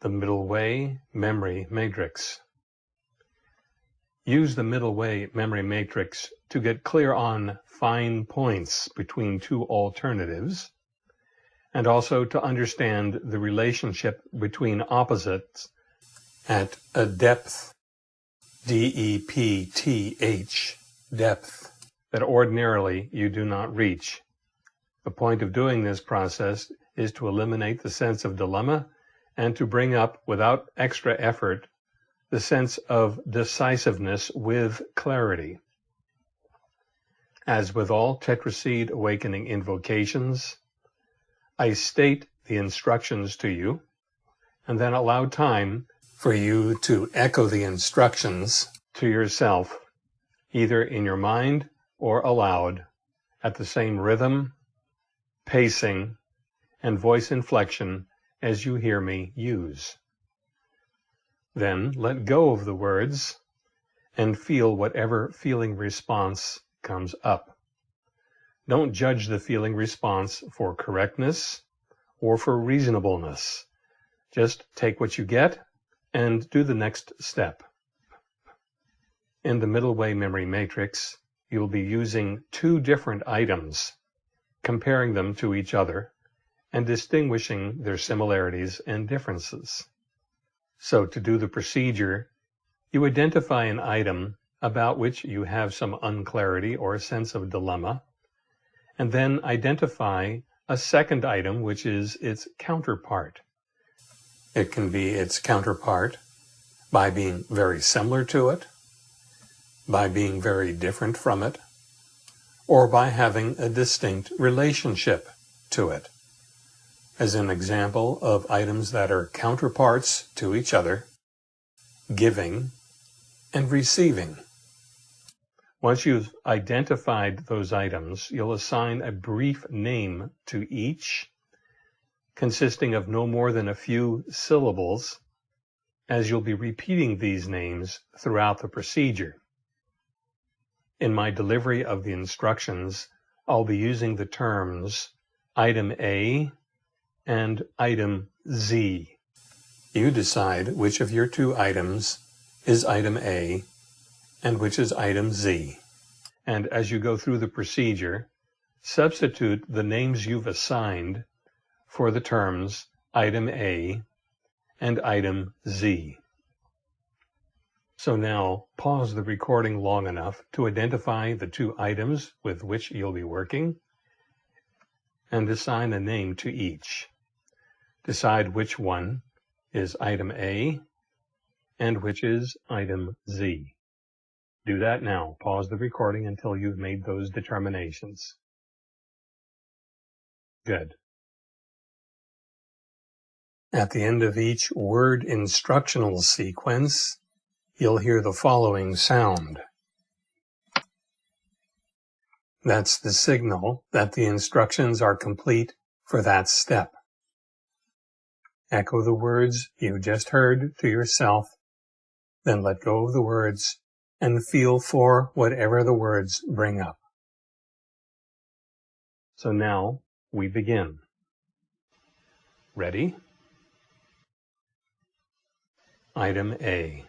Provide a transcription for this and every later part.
the middle way memory matrix. Use the middle way memory matrix to get clear on fine points between two alternatives and also to understand the relationship between opposites at a depth, D-E-P-T-H, depth, that ordinarily you do not reach. The point of doing this process is to eliminate the sense of dilemma and to bring up, without extra effort, the sense of decisiveness with clarity. As with all tetraseed awakening invocations, I state the instructions to you and then allow time for you to echo the instructions to yourself, either in your mind or aloud, at the same rhythm, pacing, and voice inflection as you hear me use. Then let go of the words and feel whatever feeling response comes up. Don't judge the feeling response for correctness or for reasonableness. Just take what you get and do the next step. In the middle way memory matrix, you'll be using two different items, comparing them to each other and distinguishing their similarities and differences. So to do the procedure, you identify an item about which you have some unclarity or a sense of dilemma, and then identify a second item which is its counterpart. It can be its counterpart by being very similar to it, by being very different from it, or by having a distinct relationship to it as an example of items that are counterparts to each other, giving and receiving. Once you've identified those items, you'll assign a brief name to each, consisting of no more than a few syllables, as you'll be repeating these names throughout the procedure. In my delivery of the instructions, I'll be using the terms item A, and item Z. You decide which of your two items is item A and which is item Z. And as you go through the procedure, substitute the names you've assigned for the terms item A and item Z. So now pause the recording long enough to identify the two items with which you'll be working and assign a name to each. Decide which one is item A and which is item Z. Do that now. Pause the recording until you've made those determinations. Good. At the end of each word instructional sequence, you'll hear the following sound. That's the signal that the instructions are complete for that step. Echo the words you just heard to yourself, then let go of the words and feel for whatever the words bring up. So now we begin. Ready? Item A.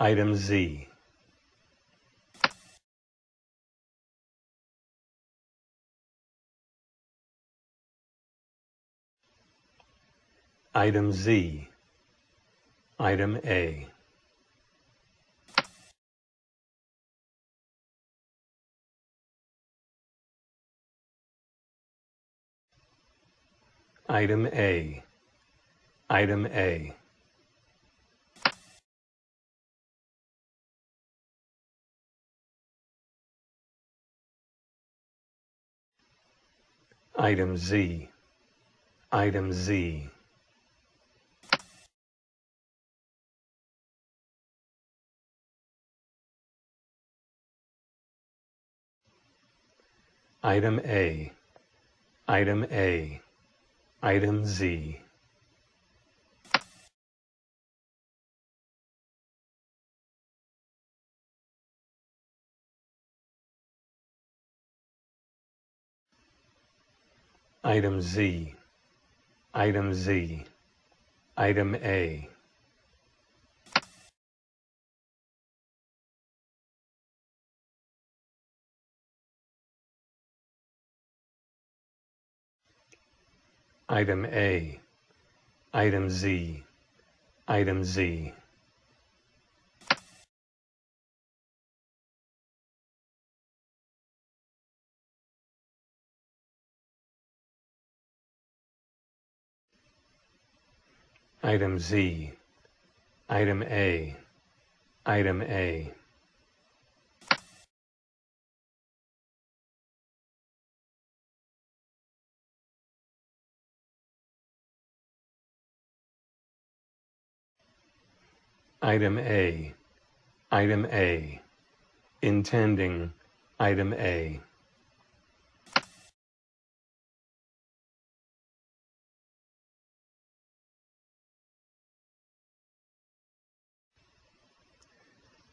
Item Z. Item Z. Item A. Item A. Item A. Item Z. Item Z. Item A. Item A. Item Z. Item Z. Item Z. Item A. Item A. Item Z. Item Z. Item Z. Item A. Item A. Item A. Item A. Intending. Item A.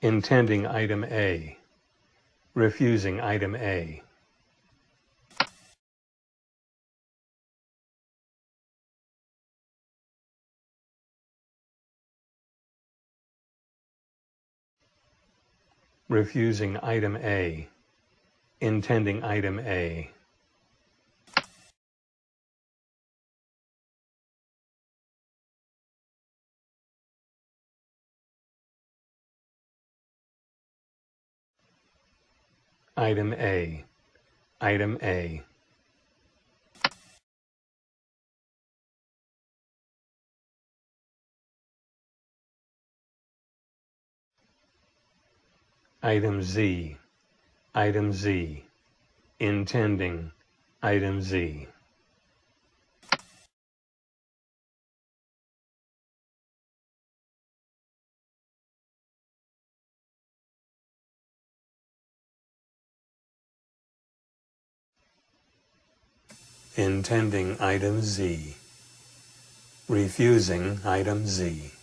Intending item A. Refusing item A. refusing item A, intending item A. Item A, item A. Item Z, item Z, intending, item Z. Intending item Z, refusing item Z.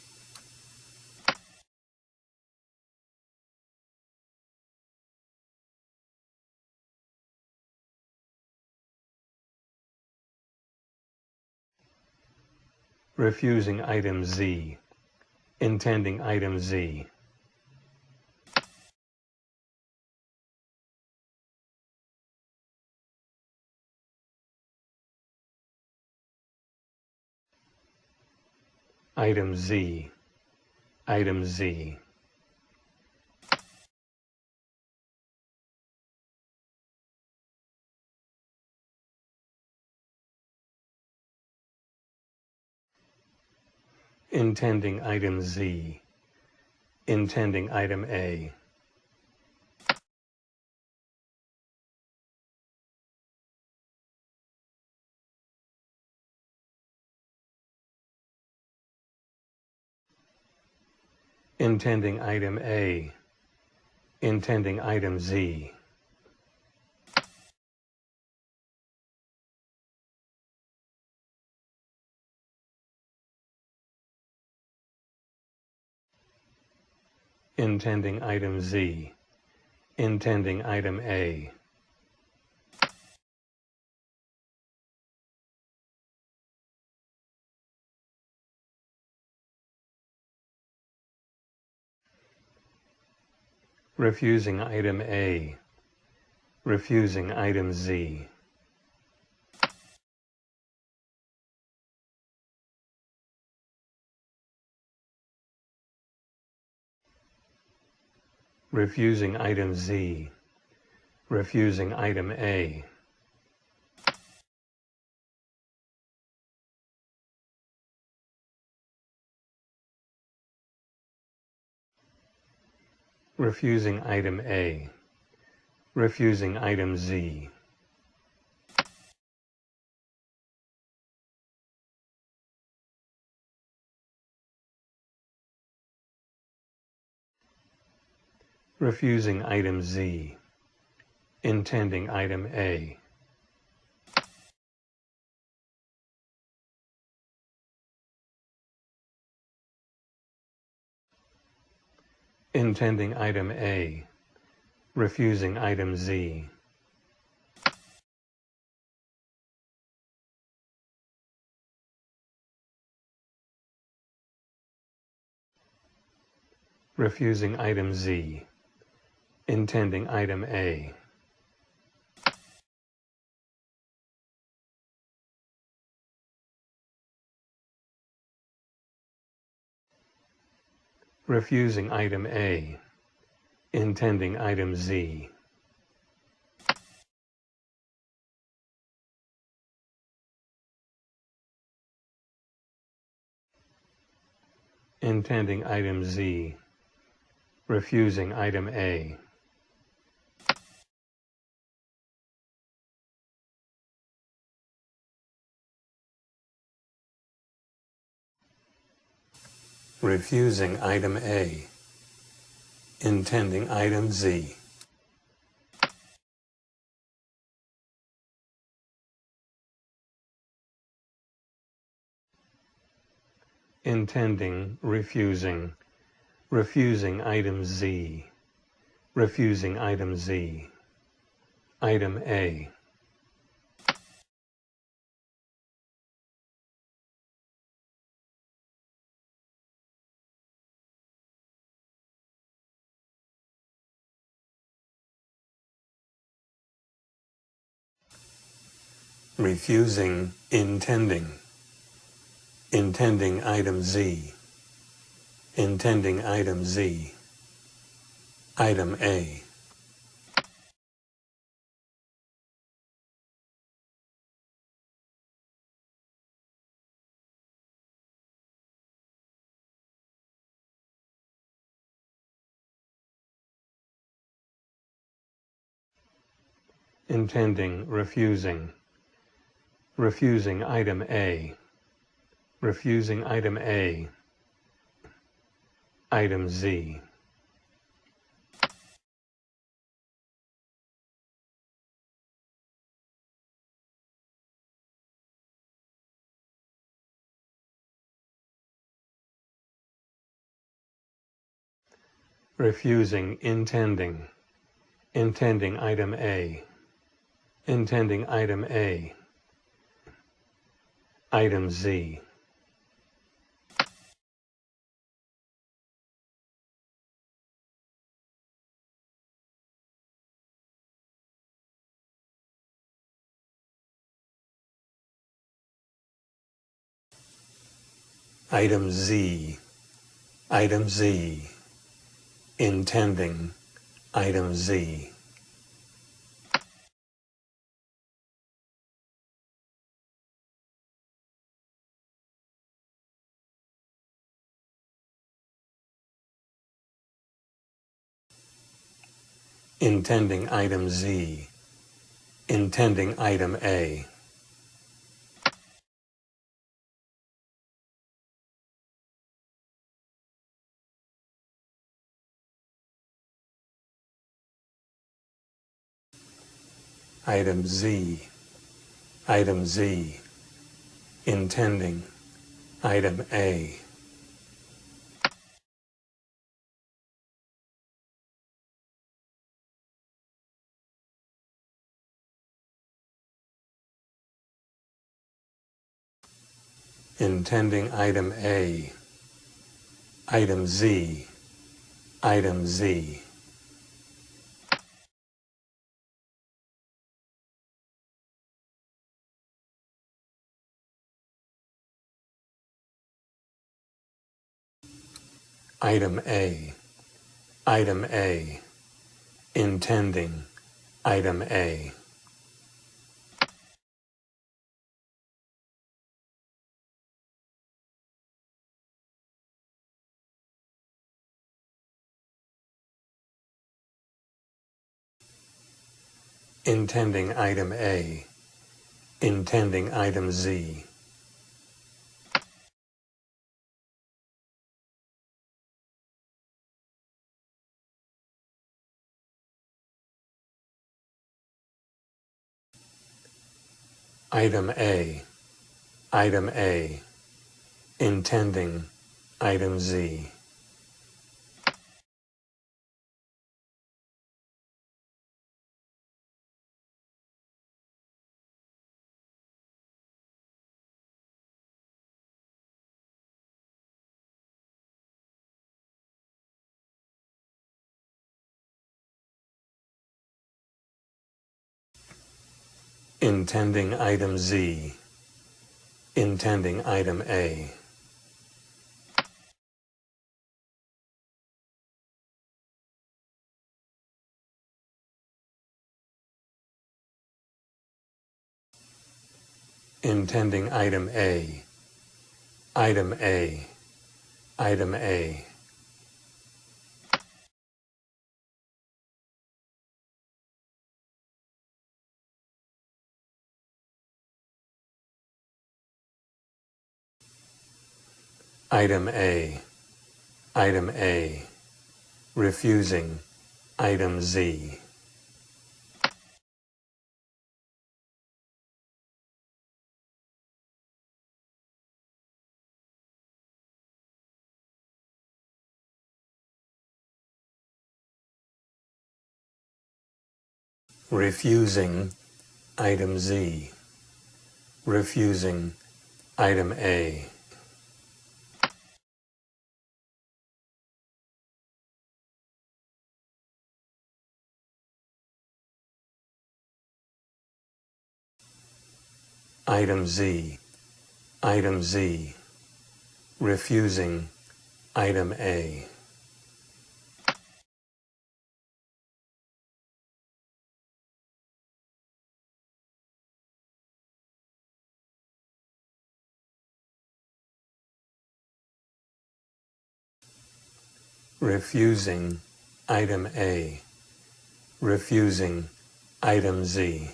refusing item Z, intending item Z. Item Z, item Z. intending item Z, intending item A. Intending item A, intending item Z. intending item Z, intending item A. Refusing item A, refusing item Z. refusing item Z, refusing item A. refusing item A, refusing item Z. refusing item Z, intending item A. Intending item A, refusing item Z. refusing item Z, intending item A. refusing item A, intending item Z. intending item Z, refusing item A. refusing item A, intending item Z. intending, refusing, refusing item Z, refusing item Z, item A. refusing intending intending item Z intending item Z item A. Intending refusing refusing item A, refusing item A, item Z. refusing intending, intending item A, intending item A, Item Z. Item Z. Item Z. Intending. Item Z. intending item Z, intending item A. Item Z, item Z, intending item A. intending item A, item Z, item Z. Item A, item A, intending item A. intending item A, intending item Z. Item A, item A, intending item Z. intending item Z, intending item A. intending item A, item A, item A. Item A, item A, refusing. Item Z. refusing. Item Z, refusing. Item A. Item Z, item Z, refusing. Item A. refusing. Item A, refusing. Item Z.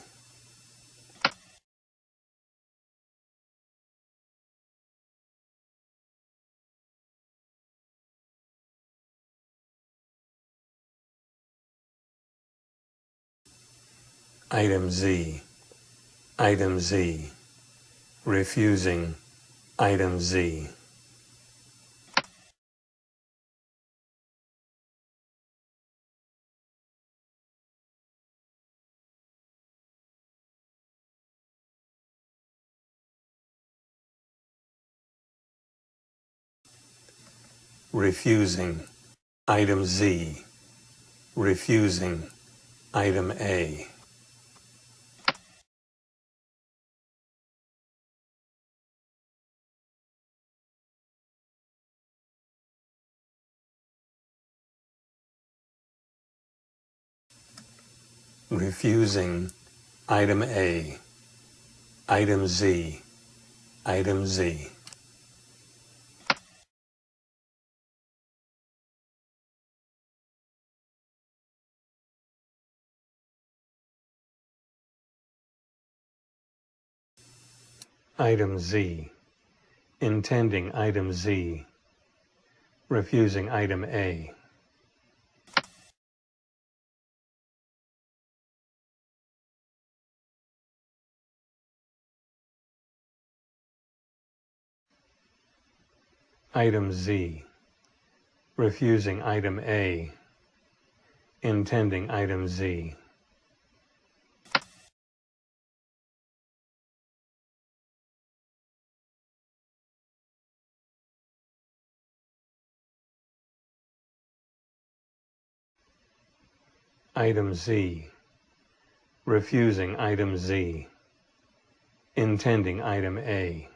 Item Z, item Z, refusing. Item Z. refusing. Item Z, refusing. Item A. refusing item A, item Z, item Z. Item Z, intending item Z, refusing item A. Item Z, refusing item A, intending item Z. Item Z, refusing item Z, intending item A.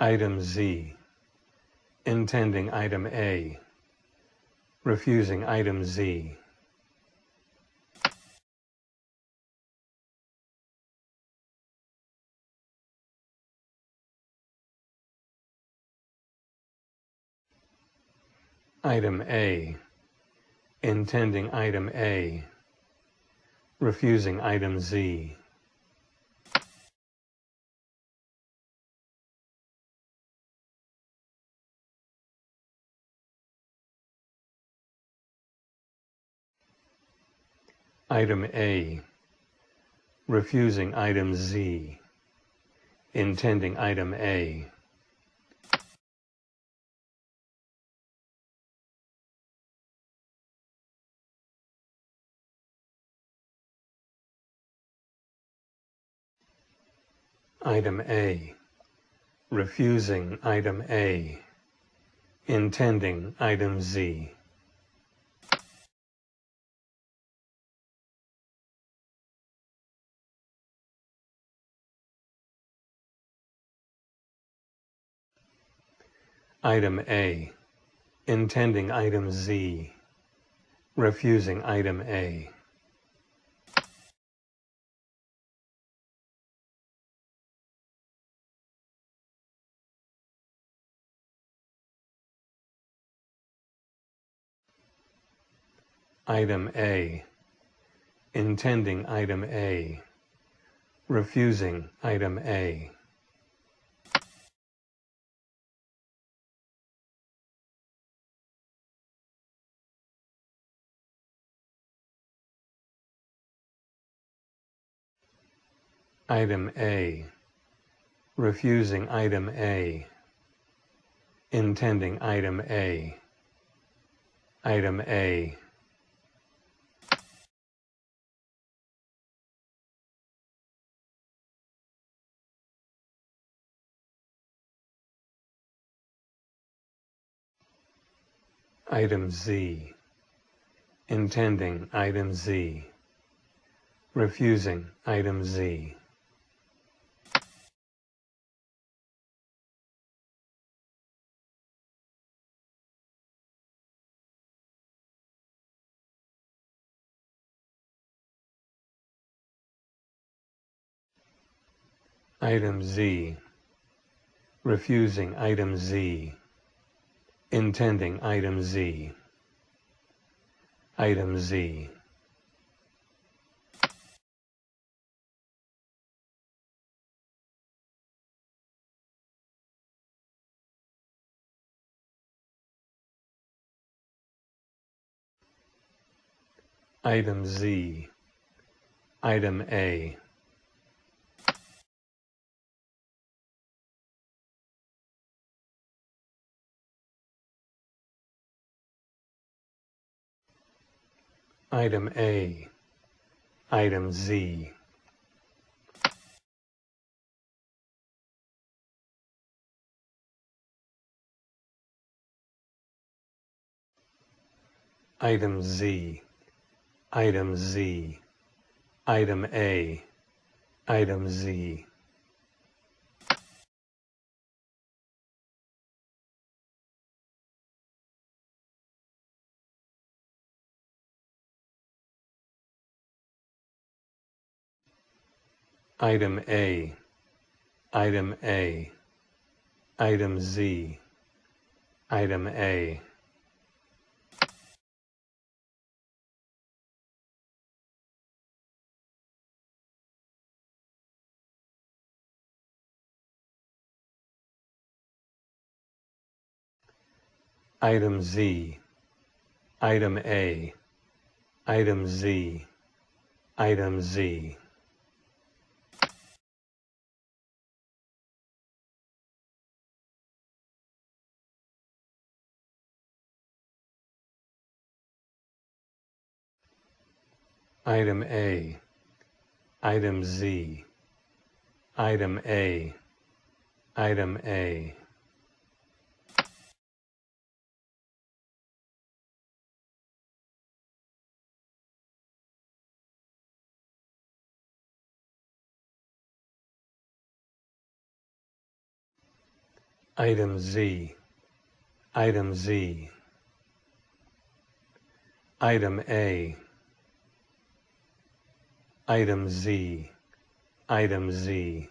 Item Z, intending item A, refusing item Z. Item A, intending item A, refusing item Z. Item A, refusing item Z, intending item A. Item A, refusing item A, intending item Z. Item A, intending item Z, refusing item A. Item A, intending item A, refusing item A. Item A, refusing item A, intending item A. Item A, Item Z, intending item Z, refusing item Z. Item Z, refusing item Z, intending item Z. Item Z. Item Z. Item A. Item A, Item Z. Item Z, Item Z, Item A, Item Z. Item A, Item A, Item Z, Item A. Item Z, Item A, Item Z, Item Z. Item A, Item Z, Item A, Item A. Item Z, Item Z, Item A, Item Z, Item Z.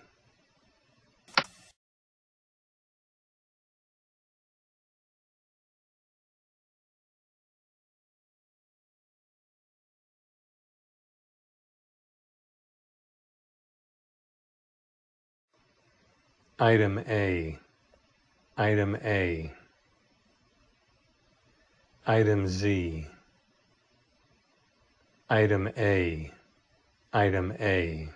Item A, Item A, Item Z, Item A, Item A.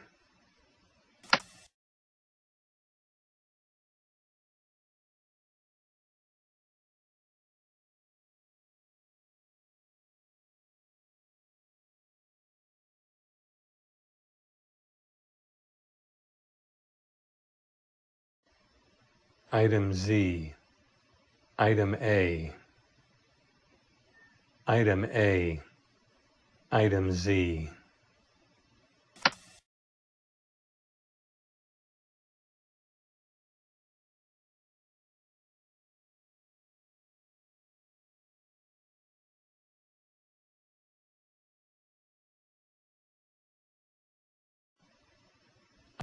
Item Z. Item A. Item A. Item Z.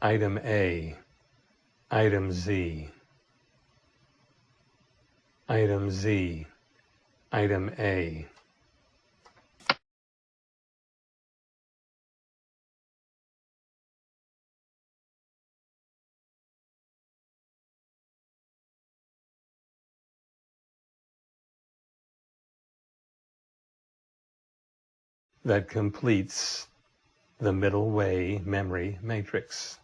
Item A. Item Z. Item Z. Item A. that completes the middle way memory matrix.